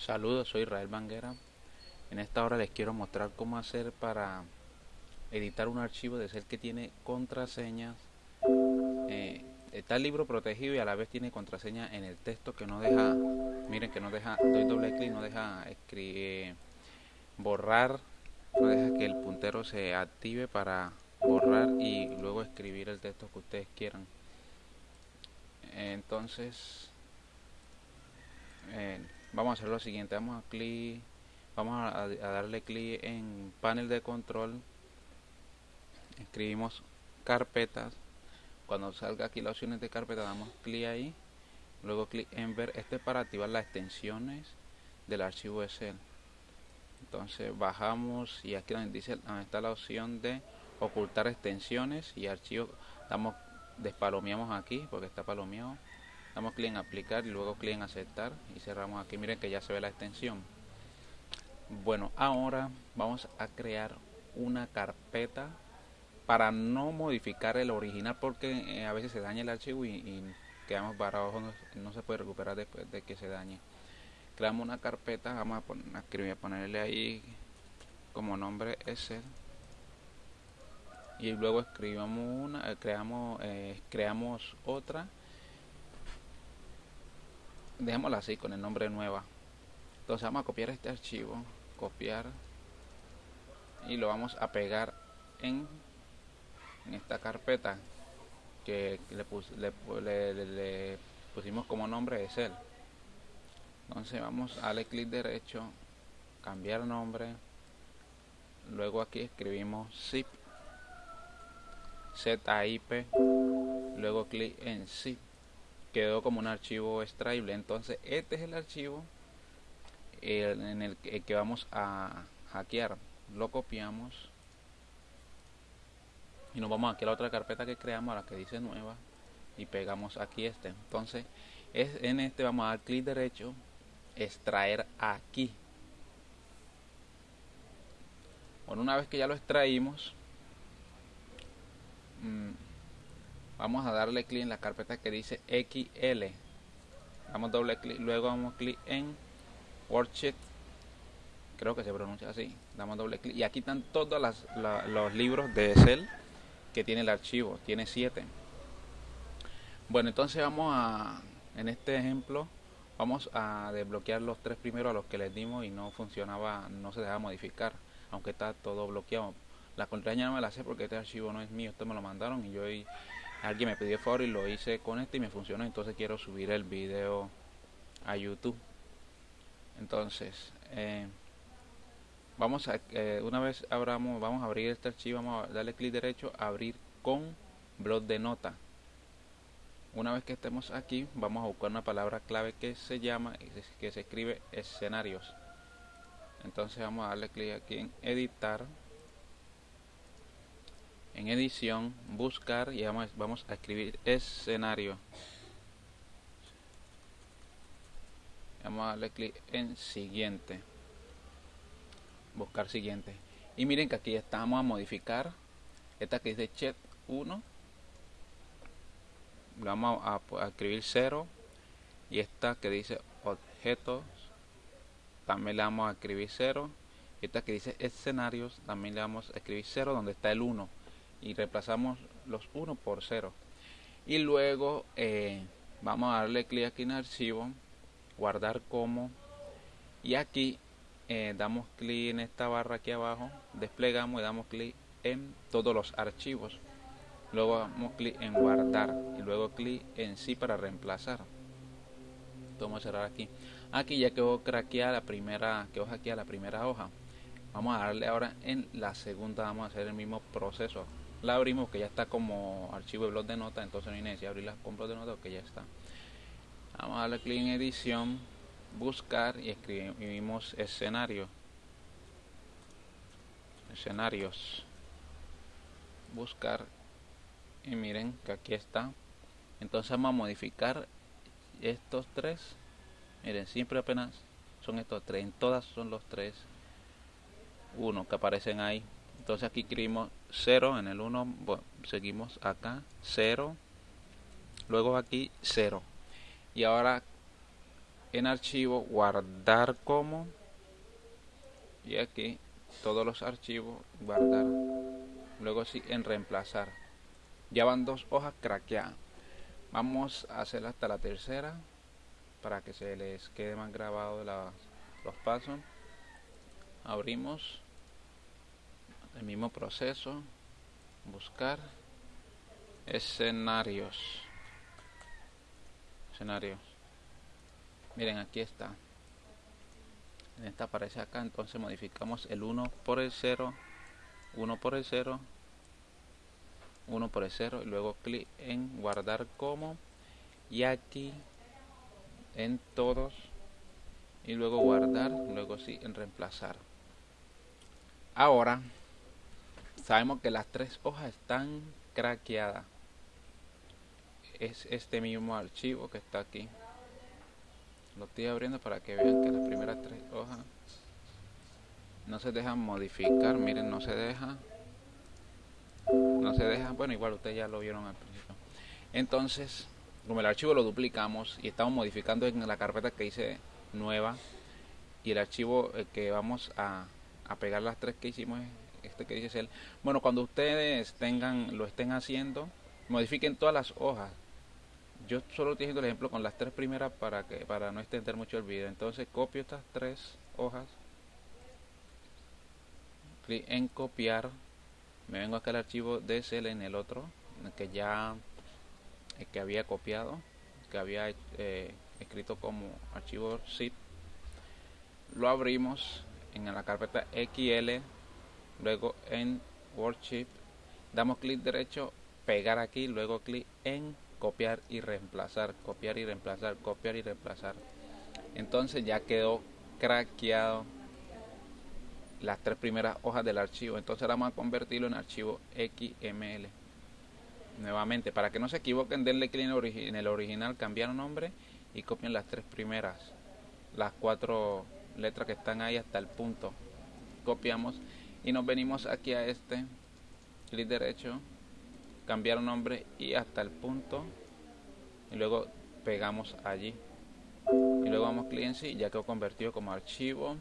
Saludos, soy Israel Banguera. En esta hora les quiero mostrar cómo hacer para editar un archivo de ser que tiene contraseñas. Eh, está el libro protegido y a la vez tiene contraseña en el texto que no deja, miren que no deja, doy doble clic, no deja escribir, borrar, no deja que el puntero se active para borrar y luego escribir el texto que ustedes quieran. Entonces, eh, vamos a hacer lo siguiente vamos a clic vamos a, darle clic en panel de control. Escribimos carpetas. Cuando salga aquí las opciones de carpeta damos clic ahí. Luego clic en ver este es para activar las extensiones del archivo Excel. Entonces bajamos y aquí donde dice donde está la opción de ocultar extensiones y archivos damos despalomeamos aquí porque está palomeado damos clic en aplicar y luego clic en aceptar y cerramos aquí. Miren que ya se ve la extensión. Bueno ahora vamos a crear una carpeta para no modificar el original porque eh, a veces se daña el archivo y, quedamos parados no, se puede recuperar después de que se dañe. Creamos una carpeta vamos a, poner, a escribir, a ponerle ahí como nombre ese y luego escribamos una eh, creamos eh, creamos otra dejémosla así con el nombre nueva entonces vamos a copiar este archivo copiar y lo vamos a pegar en, en esta carpeta que le, le, pusimos como nombre Excel entonces vamos a darle clic derecho cambiar nombre luego aquí escribimos zip zip luego clic en zip quedó como un archivo extraíble. Entonces este es el archivo en el que vamos a hackear. Lo copiamos y nos vamos aquí a la otra carpeta que creamos a la que dice nueva y pegamos aquí este. Entonces es en este vamos a dar clic derecho extraer aquí. Bueno una vez que ya lo extraímos mmm, vamos a darle clic en la carpeta que dice XL damos doble clic luego damos clic en worksheet. Creo que se pronuncia así. Damos doble clic. Y aquí están todos los libros de Excel que tiene el archivo. Tiene 7 bueno entonces vamos a en este ejemplo vamos a desbloquear los tres primeros a los que les dimos y no funcionaba no se dejaba modificar aunque está todo bloqueado. La contraseña no me la sé porque este archivo no es mío esto me lo mandaron y yo alguien me pidió favor y lo hice con este y me funcionó entonces quiero subir el video a youtube. Entonces eh, vamos a eh, una vez abramos vamos a abrir este archivo vamos a darle clic derecho abrir con blog de nota. Una vez que estemos aquí vamos a buscar una palabra clave que se llama que se escribe escenarios. Entonces vamos a darle clic aquí en editar en edición buscar y vamos, vamos a escribir escenario. Vamos a darle clic en siguiente. Buscar siguiente. Y miren que aquí estamos a modificar. Esta que dice chat 1 vamos a, a, escribir 0 y esta que dice objetos también le vamos a escribir 0 y esta que dice escenarios también le vamos a escribir 0 donde está el 1 y reemplazamos los 1 por 0 y luego eh, vamos a darle clic aquí en archivo guardar como y aquí eh, damos clic en esta barra aquí abajo desplegamos y damos clic en todos los archivos. Luego damos clic en guardar y luego clic en sí para reemplazar. Vamos a cerrar aquí. Aquí ya quedó craqueada la primera quedó hackeada la primera hoja vamos a darle ahora en la segunda vamos a hacer el mismo proceso. La abrimos que ya está como archivo de blog de notas entonces no hay necesidad abrirla con blog de notas que ya está. Vamos a darle clic en edición buscar y escribimos escenario. Escenarios. Buscar y miren que aquí está. Entonces vamos a modificar estos tres. Miren siempre apenas son estos tres en todas son los tres uno que aparecen ahí. Entonces aquí escribimos 0 en el 1 seguimos acá 0 luego aquí 0 y ahora en archivo guardar como y aquí todos los archivos guardar luego sí en reemplazar. Ya van dos hojas craqueadas. Vamos a hacer hasta la tercera para que se les quede más grabado los pasos abrimos el mismo proceso buscar escenarios. Escenarios. Miren aquí está. En esta aparece acá entonces modificamos el 1 por el 0 1 por el 0 1 por el 0 y luego clic en guardar como y aquí en todos y luego guardar luego sí en reemplazar ahora sabemos que las tres hojas están craqueadas. Es este mismo archivo que está aquí. Lo estoy abriendo para que vean que las primeras tres hojas no se dejan modificar. Miren no se deja. No se deja. Bueno igual ustedes ya lo vieron al principio. Entonces como el archivo lo duplicamos y estamos modificando en la carpeta que hice nueva y el archivo eh, que vamos a, a pegar las tres que hicimos este que dice el bueno cuando ustedes tengan lo estén haciendo modifiquen todas las hojas. Yo solo estoy haciendo el ejemplo con las tres primeras para que para no extender mucho el video. Entonces copio estas tres hojas. Clic en copiar me vengo acá al archivo DSL en el otro que ya el que había copiado que había eh, escrito como archivo zip. Lo abrimos en la carpeta XL luego en worksheet damos clic derecho pegar aquí luego clic en copiar y reemplazar copiar y reemplazar copiar y reemplazar. Entonces ya quedó craqueado las tres primeras hojas del archivo. Entonces vamos a convertirlo en archivo XML nuevamente para que no se equivoquen denle clic en el original cambiar nombre y copien las tres primeras las cuatro letras que están ahí hasta el punto. Copiamos y nos venimos aquí a este clic derecho cambiar nombre y hasta el punto y luego pegamos allí. Y luego vamos clic en sí ya quedó convertido como archivo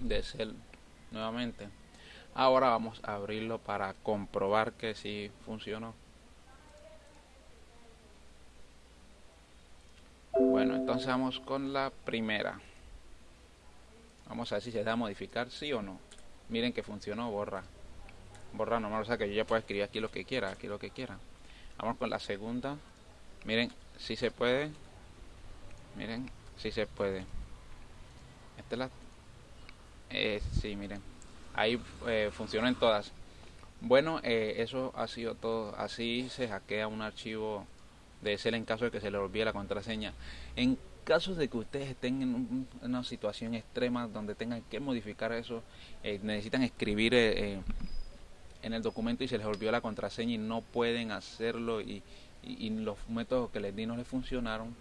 de cel nuevamente. Ahora vamos a abrirlo para comprobar que si funcionó. Bueno entonces vamos con la primera vamos a ver si se da a modificar sí o no miren que funcionó borra. Borra normal o sea que yo ya puedo escribir aquí lo que quiera aquí lo que quiera. Vamos con la segunda. Miren si se puede. Miren si se puede. Esta es la eh, sí miren. Ahí eh, funcionan todas. Bueno eh, eso ha sido todo. Así se hackea un archivo de ser en caso de que se le olvide la contraseña. En casos de que ustedes estén en una situación extrema donde tengan que modificar eso, eh, necesitan escribir eh, eh, en el documento y se les olvidó la contraseña y no pueden hacerlo y, los métodos que les di no les funcionaron,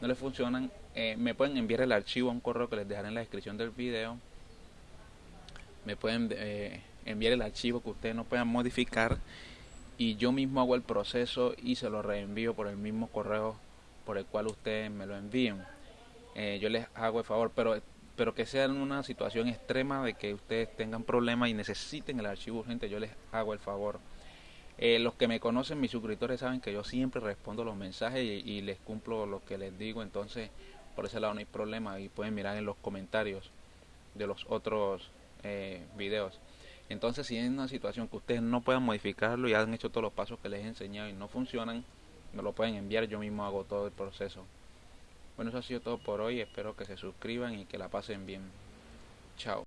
no les funcionan, me pueden enviar el archivo a un correo que les dejaré en la descripción del video. Me pueden enviar el archivo que ustedes no puedan modificar y yo mismo hago el proceso y se lo reenvío por el mismo correo por el cual ustedes me lo envíen. Eh, yo les hago el favor, pero, pero que sea en una situación extrema de que ustedes tengan problemas y necesiten el archivo urgente, yo les hago el favor. Eh, los que me conocen, mis suscriptores, saben que yo siempre respondo los mensajes y, les cumplo lo que les digo, entonces por ese lado no hay problema y pueden mirar en los comentarios de los otros eh, videos. Entonces, si en una situación que ustedes no puedan modificarlo y han hecho todos los pasos que les he enseñado y no funcionan, me lo pueden enviar, yo mismo hago todo el proceso. Bueno, eso ha sido todo por hoy, espero que se suscriban y que la pasen bien. Chao.